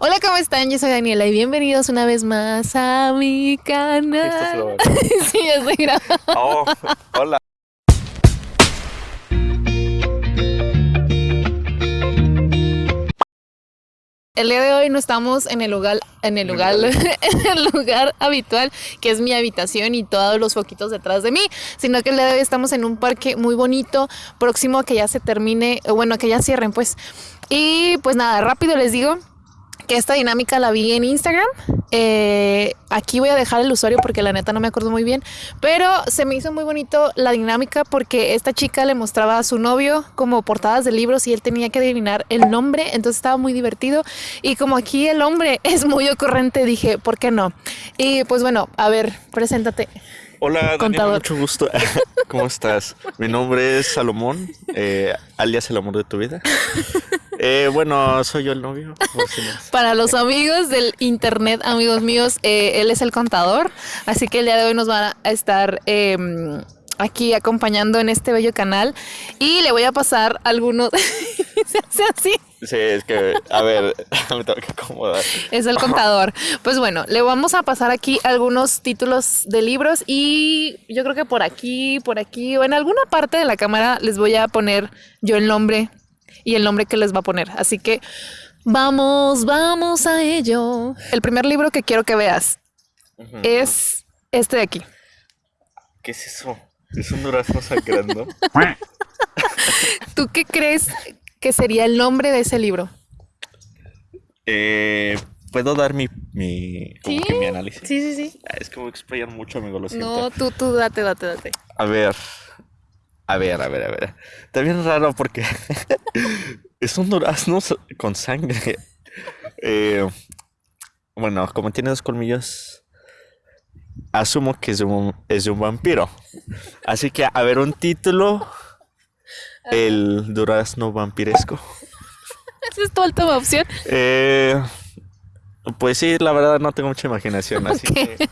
Hola, ¿cómo están? Yo soy Daniela y bienvenidos una vez más a mi canal. sí, ya estoy grabando. Oh, hola. El día de hoy no estamos en el lugar, en el lugar, en el lugar habitual, que es mi habitación y todos los foquitos detrás de mí, sino que el día de hoy estamos en un parque muy bonito, próximo a que ya se termine, bueno, a que ya cierren, pues. Y pues nada, rápido les digo que esta dinámica la vi en Instagram. Eh, aquí voy a dejar el usuario porque la neta no me acuerdo muy bien, pero se me hizo muy bonito la dinámica porque esta chica le mostraba a su novio como portadas de libros y él tenía que adivinar el nombre, entonces estaba muy divertido y como aquí el hombre es muy ocurrente dije, ¿por qué no? Y pues bueno, a ver, preséntate. Hola, Daniel, mucho gusto. ¿Cómo estás? Mi nombre es Salomón, eh, alias el amor de tu vida. Eh, bueno, soy yo el novio. Para los amigos del internet, amigos míos, eh, él es el contador, así que el día de hoy nos van a estar em, aquí acompañando en este bello canal y le voy a pasar algunos... Se hace así. Sí, es que, a ver, me tengo que acomodar. Es el contador. Pues bueno, le vamos a pasar aquí algunos títulos de libros y yo creo que por aquí, por aquí o en alguna parte de la cámara les voy a poner yo el nombre y el nombre que les va a poner. Así que vamos, vamos a ello. El primer libro que quiero que veas es este de aquí. ¿Qué es eso? Es un durazno sangrando. ¿Tú qué crees que sería el nombre de ese libro? Eh, ¿Puedo dar mi, mi, ¿Sí? mi análisis? Sí, sí, sí. Ah, es que voy a explayar mucho, amigo, lo siento. No, tú, tú, date, date, date. A ver, a ver, a ver, a ver. Está bien raro porque es un durazno con sangre. Eh, bueno, como tiene dos colmillos, asumo que es un, es un vampiro. Así que, a ver, un título. El durazno vampiresco. ¿Esa es tu última opción? Eh, pues sí, la verdad no tengo mucha imaginación, así que...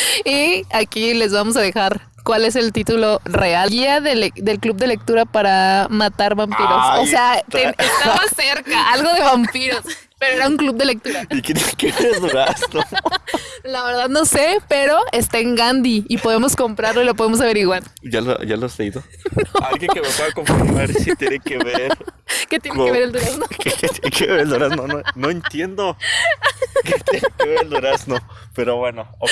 y aquí les vamos a dejar cuál es el título real. Guía del, del club de lectura para matar vampiros. Ay, o sea, te- estaba cerca, algo de vampiros, pero era un club de lectura. ¿Y qué tiene que ver durazno? La verdad no sé, pero está en Gandhi y podemos comprarlo y lo podemos averiguar. ¿Ya lo, ya lo has leído? Alguien que me pueda confirmar si tiene que ver ¿Qué tiene que ver el durazno? ¿Qué, qué tiene que ver el durazno? No, no entiendo. ¿Qué tiene que ver el durazno? Pero bueno, ok.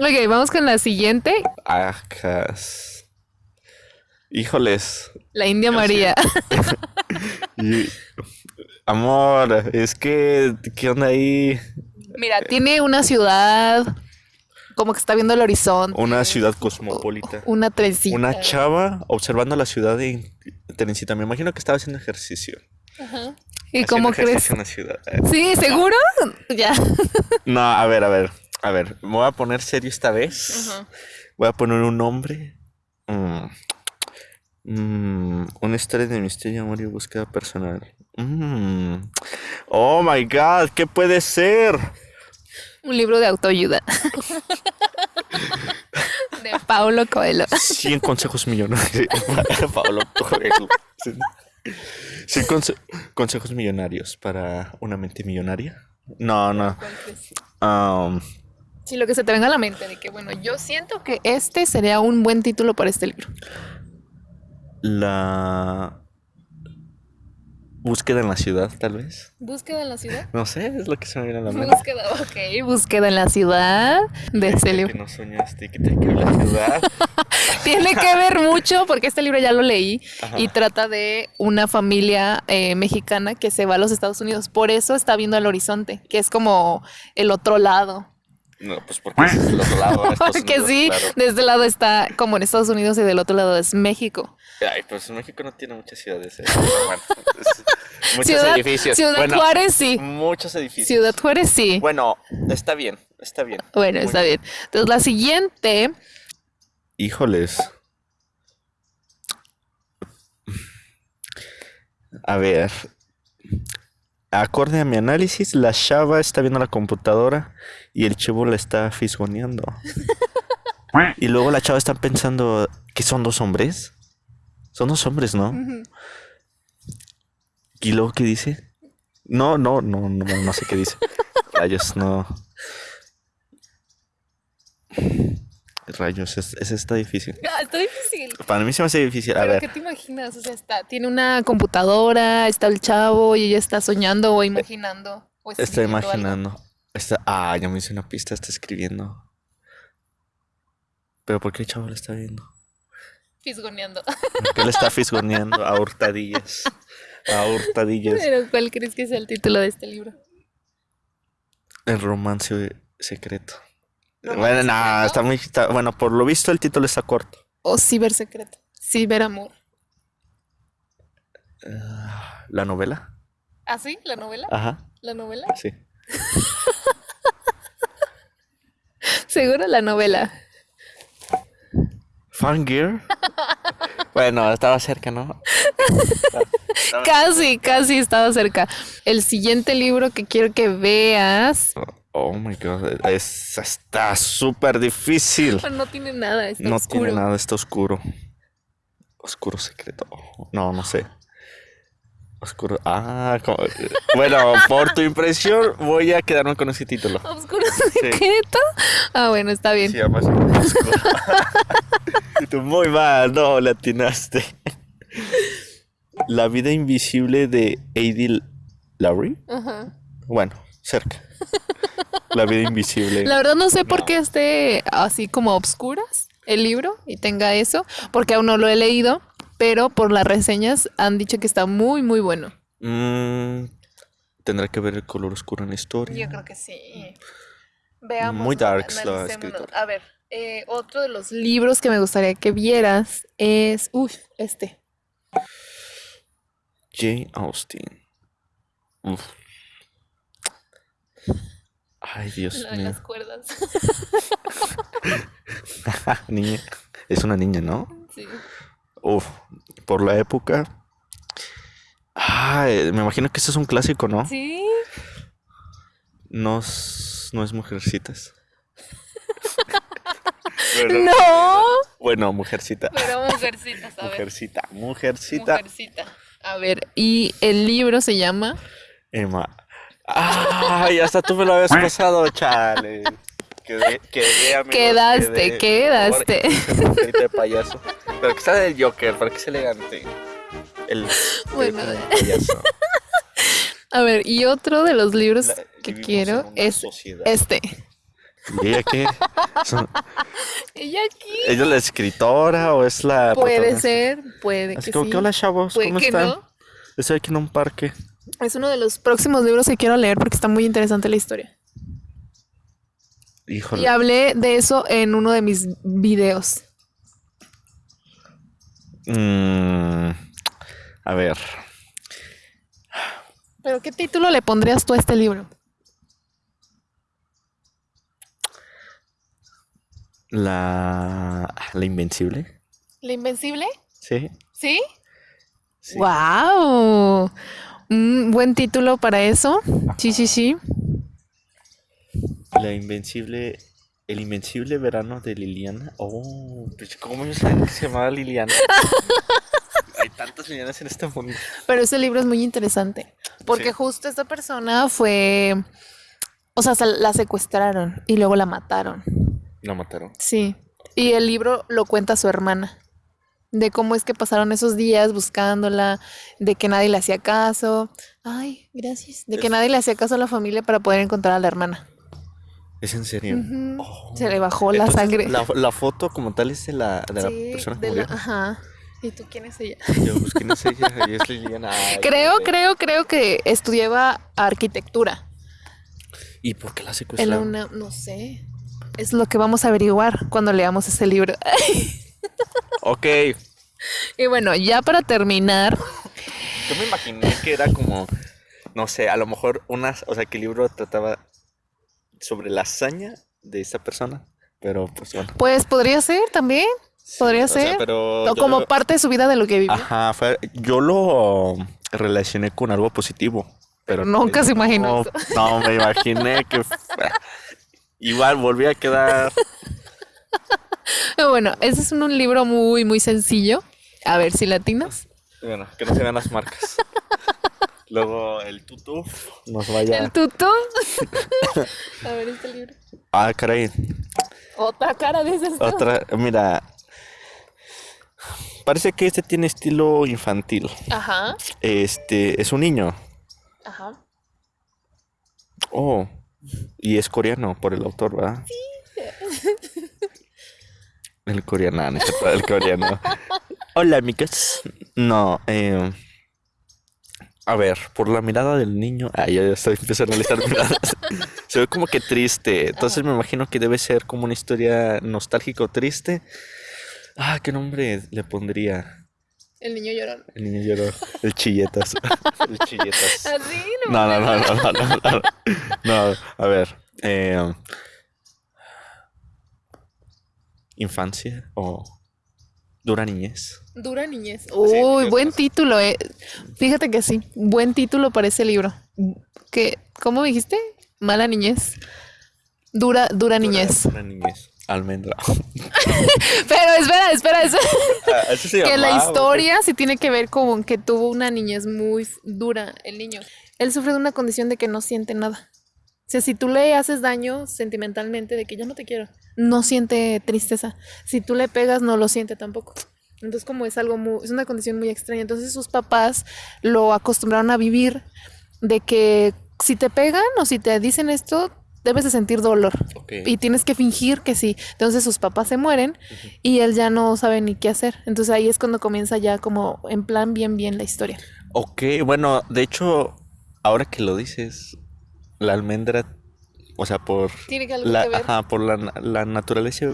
Ok, vamos con la siguiente. Acas. Híjoles. La India María. Y- Amor, es que, ¿qué onda ahí? Mira, tiene una ciudad como que está viendo el horizonte. Una ciudad cosmopolita. Una trencita. Una chava observando la ciudad de Teresita. Me imagino que estaba haciendo ejercicio. ¿Y Haciendo cómo crees? En la ciudad. Sí, ¿seguro? Ya. No, a ver, a ver, a ver. Me voy a poner serio esta vez. Voy a poner un nombre. Mm. Mm, Una historia de misterio, amor y búsqueda personal. Mm. Oh my god, ¿qué puede ser? Un libro de autoayuda. De Paulo Coelho. 100 consejos millonarios. Pablo Coelho. Sí. 100 conse- consejos millonarios para una mente millonaria. No, no. Um, Sí, lo que se te venga a la mente de que, bueno, yo siento que este sería un buen título para este libro. La búsqueda en la ciudad, tal vez. ¿Búsqueda en la ciudad? No sé, es lo que se me viene a la mente. Búsqueda, ok. Búsqueda en la ciudad de este Que libro. no soñaste que te que la ciudad. Tiene que ver mucho porque este libro ya lo leí Ajá. y trata de una familia eh, mexicana que se va a los Estados Unidos. Por eso está viendo el horizonte, que es como el otro lado. No, pues porque es el otro lado. Porque Unidos, sí, claro. de este lado está como en Estados Unidos y del otro lado es México. Ay, pues México no tiene muchas ciudades. eh, pero bueno, muchos Ciudad, edificios. Ciudad Bueno, Juárez sí. Muchos edificios. Ciudad Juárez sí. Bueno, está bien, está bien. Bueno, Muy está bien. Entonces la siguiente, Híjoles. A ver. Acorde a mi análisis, la chava está viendo la computadora y el chivo la está fisgoneando. y luego la chava está pensando que son dos hombres. Son dos hombres, ¿no? Y luego, ¿qué dice? No, no, no, no, no sé qué dice. Rayos, no. Rayos, ese es, está difícil. Ah, está difícil. Para mí se me hace difícil. A ¿Pero ver. qué te imaginas? O sea, está, tiene una computadora, está el chavo y ella está soñando o imaginando. O Está algo. Está, ah, ya me hice una pista, está escribiendo. Pero ¿por qué el chavo lo está viendo? Fisgoneando. ¿Por qué le está fisgoneando a hurtadillas? A hurtadillas. Pero ¿cuál crees que sea el título de este libro? El romance secreto. ¿Romance bueno, no, secreto? está muy. está- bueno, por lo visto el título está corto. O cibersecreto. Ciberamor. Ah, ¿La novela? ¿Ah, sí? ¿La novela? Ajá, ¿La novela? sí. Seguro la novela. ¿Fangirl? bueno, estaba cerca, ¿no? Casi, casi estaba cerca. El siguiente libro que quiero que veas. Oh my god, es, está súper difícil. No tiene nada, está No oscuro. tiene nada, está oscuro. Oscuro secreto. No, no sé. Oscuro. Ah, como- bueno, por tu impresión, voy a quedarme con ese título. ¿Oscuro secreto? Ah, bueno, está bien. Llama así, Oscuro. Y tú muy mal, no, le atinaste. La vida invisible de Adil Lowry. Ajá. Bueno, cerca. La vida invisible. La verdad no sé por qué esté así como a obscuras el libro y tenga eso, porque aún no lo he leído, pero por las reseñas han dicho que está muy, muy bueno. Mm, Tendrá que ver el color oscuro en la historia. creo que sí. Veamos. Muy darks la escritora. A ver, eh, otro de los libros que me gustaría que vieras es, uff, este. Jane Austen. Uf. Ay, Dios mío. las cuerdas. niña. Es una niña, ¿no? Sí. Uf. Por la época. Ay, me imagino que este es un clásico, ¿no? Sí. No es, no es Mujercitas. No. bueno, Mujercita. Pero mujercitas, a ver. Mujercita. Mujercita. Mujercita. A ver, y el libro se llama Emma. Ay, hasta tú me lo habías pasado, chale. Quedé, quedé, amigos, Quedaste, quedé. Favor, quedaste. de payaso. Pero que está del Joker, para que sea elegante. El, Bueno. el payaso. A ver, y otro de los libros La- que quiero es sociedad. este. ¿Y ella qué? Ella aquí. ¿Ella es la escritora o es la Puede ser, puede Así que como sí. que hola chavos, puede ¿cómo que están? no. Estoy aquí en un parque. Es uno de los próximos libros que quiero leer porque está muy interesante la historia. Híjole. Y hablé de eso en uno de mis videos. Mm, a ver. ¿Pero qué título le pondrías tú a este libro? La. La Invencible. ¿La Invencible? Sí. ¿Sí? sí. ¡Wow! Un buen título para eso. Sí, sí, sí. La Invencible. El Invencible Verano de Liliana. Oh, pues, ¿cómo yo sabía que se llamaba Liliana? Hay tantas Lilianas en este mundo. Pero ese libro es muy interesante. Porque Sí. justo esta persona fue. O sea, se la secuestraron y luego la mataron. La mataron. Sí. Y el libro lo cuenta su hermana. De cómo es que pasaron esos días buscándola, de que nadie le hacía caso. Ay, gracias. De que Es- nadie le hacía caso a la familia para poder encontrar a la hermana. ¿Es en serio? Oh. Se le bajó la Entonces, sangre. La, la foto como tal es de la, de la persona que de la- murió. Ajá. ¿Y tú quién es ella? Yo, pues, ¿quién es ella? Y es Liliana. Ay, Creo, creo, creo que estudiaba arquitectura. ¿Y por qué la En secuestraron? UNAM, no sé. Es lo que vamos a averiguar cuando leamos ese libro. Ok. y bueno, ya para terminar, Yo me imaginé que era como, no sé, a lo mejor unas, o sea, que el libro trataba sobre la hazaña de esa persona, pero pues bueno. pues podría ser también. sí, podría o sea, ser. pero O como lo- parte de su vida de lo que vivió. Ajá, fue- yo lo relacioné con algo positivo, pero Nunca se imaginó no, no, me imaginé que igual volví a quedar bueno, ese es un, un libro muy, muy sencillo. A ver si latinos. Bueno, que no se vean las marcas. Luego el tutu nos vaya. El tuto. A ver este libro. Ah, caray. Otra cara dices tú. Otra, mira. Parece que este tiene estilo infantil. Ajá. Este es un niño. Ajá. Oh, y es coreano por el autor, ¿verdad? Sí. El coreano, el coreano. Hola, amigos. No, eh, a ver, por la mirada del niño. Ah, ya estoy empezando a analizar miradas. Se ve como que triste. Entonces me imagino que debe ser como una historia nostálgico triste. Ah, ¿qué nombre le pondría? El niño lloró. El niño lloró. El chilletas. El chilletas. Así, No, no, no, no, no, no, no. No, a ver. eh, infancia o dura niñez. Dura niñez. Uy, buen título, eh. Fíjate que sí, buen título para ese libro. ¿Qué, ¿Cómo dijiste? Mala niñez. Dura, dura niñez. Dura niñez. Almendra. Pero espera, espera, espera. Ah, eso se que la historia sí tiene que ver con que tuvo una niñez muy dura el niño. Él sufre de una condición de que no siente nada. O sea, si tú le haces daño sentimentalmente de que yo no te quiero, no siente tristeza. Si tú le pegas, no lo siente tampoco. Entonces, como es algo muy, es una condición muy extraña. Entonces, sus papás lo acostumbraron a vivir de que si te pegan o si te dicen esto, debes de sentir dolor. Y tienes que fingir que sí. Entonces sus papás se mueren y él ya no sabe ni qué hacer. Entonces ahí es cuando comienza ya como en plan bien bien la historia. Ok, bueno, de hecho, ahora que lo dices, la almendra, o sea, por Tiene que algo la, que ver. ajá, por la, la naturaleza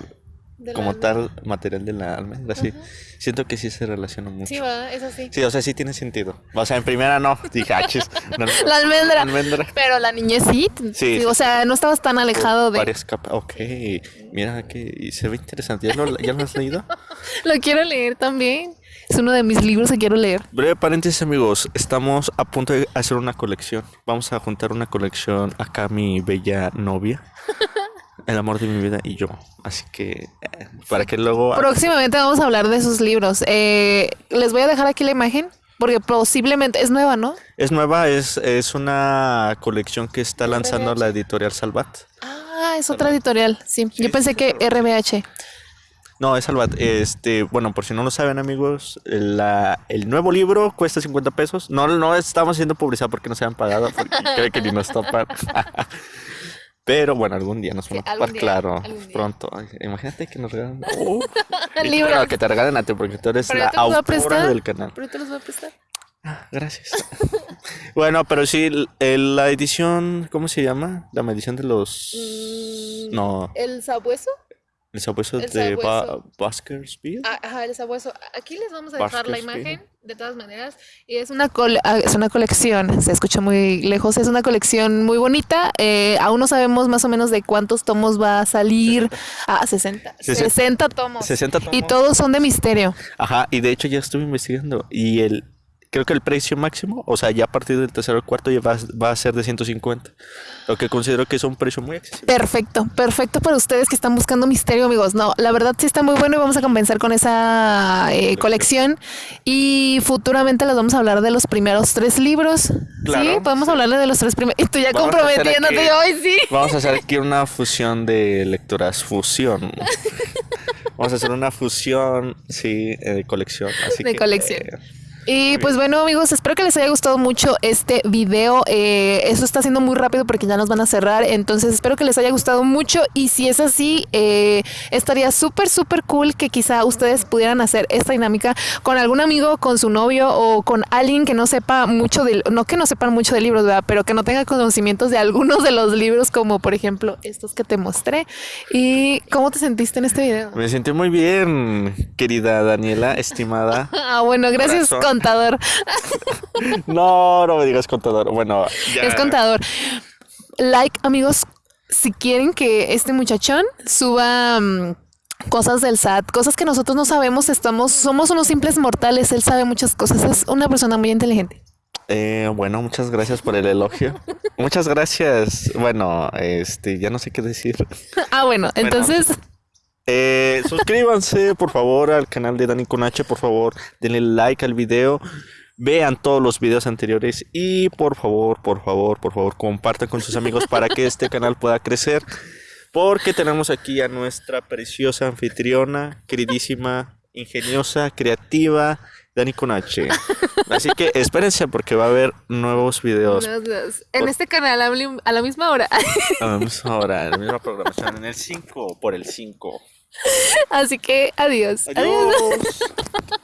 de como tal material de la almendra, sí. Ajá. Siento que sí se relaciona mucho. Sí, va, es así. Sí, o sea, sí tiene sentido. O sea, en primera no, dije, ah, chis, no, La almendra. almendra. Pero la niñez sí. Sí, O sí, sea, no estabas tan alejado de... Varias capas. Ok, mira que se ve interesante. ¿Ya lo, ya lo has leído? Lo quiero leer también. Es uno de mis libros que quiero leer. Breve paréntesis, amigos. Estamos a punto de hacer una colección. Vamos a juntar una colección acá, mi bella novia. El amor de mi vida y yo. Así que, eh, para que luego. Próximamente vamos a hablar de sus libros. Eh, les voy a dejar aquí la imagen porque posiblemente es nueva, ¿no? Es nueva, es, es una colección que está lanzando la editorial Salvat. Ah, es otra editorial. Sí, Sí, yo pensé que RBH. No, es Salvat. Este, bueno, por si no lo saben, amigos, la, el nuevo libro cuesta 50 pesos. No, no estamos haciendo publicidad porque no se han pagado, porque creo que ni nos topan. Pero bueno, algún día nos Sí, van a algún topar, día, claro, pronto. Ay, Imagínate que nos regalen. Bueno, que te regalen a ti porque tú eres la a autora prestar. del canal. Pero te los voy a prestar. Ah, gracias. bueno, pero sí, el- el- la edición, ¿cómo se llama? La edición de los. Mm, No, ¿El sabueso? El sabueso el de Ba- sabueso. Ajá, el sabueso. Aquí les vamos a dejar la imagen, de todas maneras. Y es una, cole- ah, es una colección, se escucha muy lejos, es una colección muy bonita. eh, aún no sabemos más o menos de cuántos tomos va a salir. Ah, 60. Sesenta. 60 tomos. 60 tomos. Y todos son de misterio. Ajá, y de hecho ya estuve investigando y el creo que el precio máximo, o sea, ya a partir del tercero o cuarto ya va, va a ser de 150, lo que considero que es un precio muy accesible. Perfecto, perfecto para ustedes que están buscando misterio, amigos. No, la verdad sí está muy bueno y vamos a comenzar con esa eh, colección. Y futuramente les vamos a hablar de los primeros tres libros. sí, Claro, podemos sí. hablarle de los tres primeros. Y tú ya Vamos comprometiéndote aquí- hoy, sí. Vamos a hacer aquí una fusión de lectoras, fusión. Vamos a hacer una fusión, sí, eh, de colección. Así De que, colección. eh, Y pues bueno amigos, espero que les haya gustado mucho este video. Eh, eso está siendo muy rápido porque ya nos van a cerrar. Entonces espero que les haya gustado mucho. Y si es así, eh, estaría súper, súper cool que quizá ustedes pudieran hacer esta dinámica con algún amigo, con su novio o con alguien que no sepa mucho de, no que no sepan mucho de libros, ¿verdad? Pero que no tenga conocimientos de algunos de los libros, como por ejemplo estos que te mostré. ¿Y cómo te sentiste en este video? me sentí muy bien, querida Daniela, estimada. Ah, bueno, gracias Corazón. Contador. No, no me digas contador. Bueno, ya. Es contador. Like, amigos, si quieren que este muchachón suba mm, cosas del SAT, cosas que nosotros no sabemos, estamos, somos unos simples mortales. Él sabe muchas cosas. Es una persona muy inteligente. Eh, bueno, muchas gracias por el elogio. muchas gracias. Bueno, este, ya no sé qué decir. Ah, bueno, entonces, Eh, suscríbanse, por favor, al canal de Dani con H, por favor, denle like al video. vean todos los videos anteriores y por favor, por favor, por favor, compartan con sus amigos para que este canal pueda crecer. Porque tenemos aquí a nuestra preciosa anfitriona, queridísima, ingeniosa, creativa, Dani Conache. Así que espérense porque va a haber nuevos videos. En este canal a la misma hora. A la misma hora, en la misma programación, en el 5 por el 5. Así que adiós. adiós.